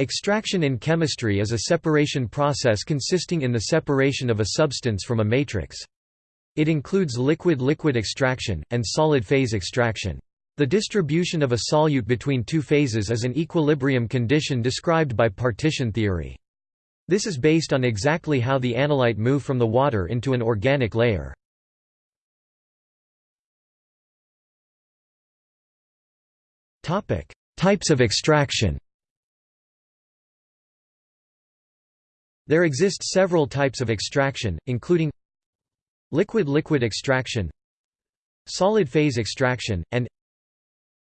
Extraction in chemistry is a separation process consisting in the separation of a substance from a matrix. It includes liquid-liquid extraction, and solid-phase extraction. The distribution of a solute between two phases is an equilibrium condition described by partition theory. This is based on exactly how the analyte move from the water into an organic layer. Types of extraction There exist several types of extraction, including liquid-liquid extraction, solid-phase extraction, and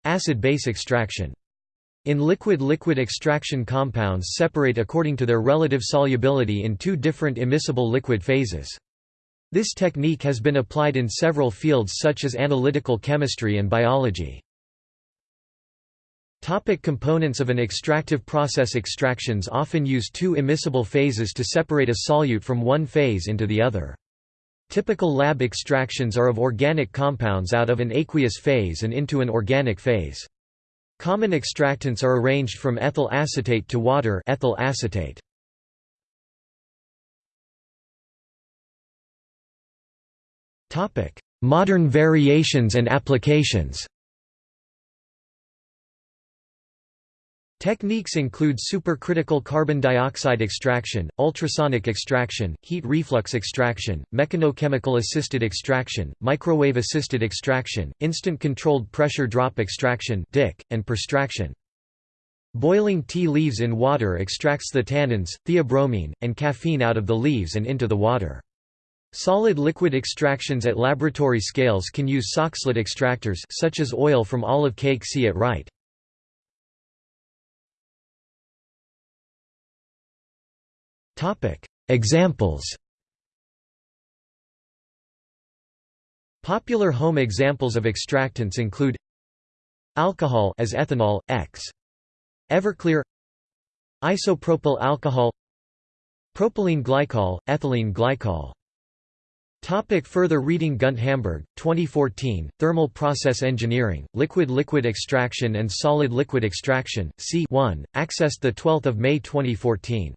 Acid-base extraction. In liquid-liquid extraction compounds separate according to their relative solubility in two different immiscible liquid phases. This technique has been applied in several fields such as analytical chemistry and biology. Topic components of an extractive process Extractions often use two immiscible phases to separate a solute from one phase into the other. Typical lab extractions are of organic compounds out of an aqueous phase and into an organic phase. Common extractants are arranged from ethyl acetate to water ethyl acetate. Modern variations and applications Techniques include supercritical carbon dioxide extraction, ultrasonic extraction, heat reflux extraction, mechanochemical assisted extraction, microwave-assisted extraction, instant controlled pressure drop extraction and perstraction. Boiling tea leaves in water extracts the tannins, theobromine, and caffeine out of the leaves and into the water. Solid-liquid extractions at laboratory scales can use Soxhlet extractors such as oil from olive cake see at right. Examples Popular home examples of extractants include alcohol as ethanol X. Everclear isopropyl alcohol propylene glycol ethylene glycol. Topic further reading Gunt Hamburg, 2014, Thermal Process Engineering, Liquid-Liquid Extraction and Solid-Liquid Extraction, C 1, accessed 12 May 2014.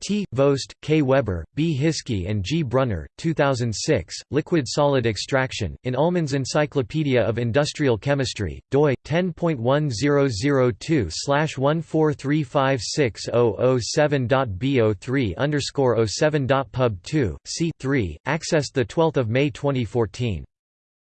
T. Voeste, K. Weber, B. Hiskey and G. Brunner, 2006, Liquid-Solid Extraction, in Ullmann's Encyclopedia of Industrial Chemistry, doi, 10.1002/143560007.bo3 07.pub 2, c 3, accessed 12 May 2014.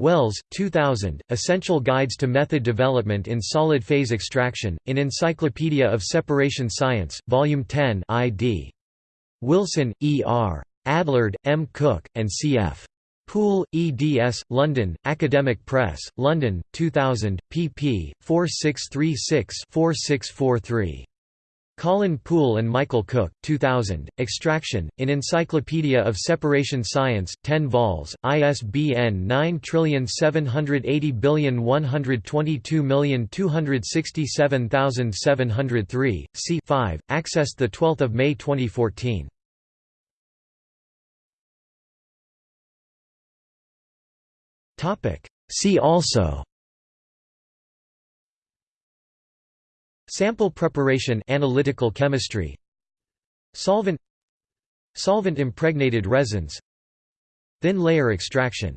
Wells, 2000, Essential Guides to Method Development in Solid Phase Extraction, in Encyclopedia of Separation Science, Volume 10 id. Wilson, E. R. Adlard, M. Cooke, and C. F. Poole, eds. London, Academic Press, London, 2000, pp. 4636-4643. Colin Poole and Michael Cooke, 2000, Extraction, in Encyclopedia of Separation Science, 10 vols, ISBN 9780122267703, c 5, accessed 12 May 2014. See also Sample preparation analytical chemistry. Solvent. Solvent impregnated resins. Thin layer extraction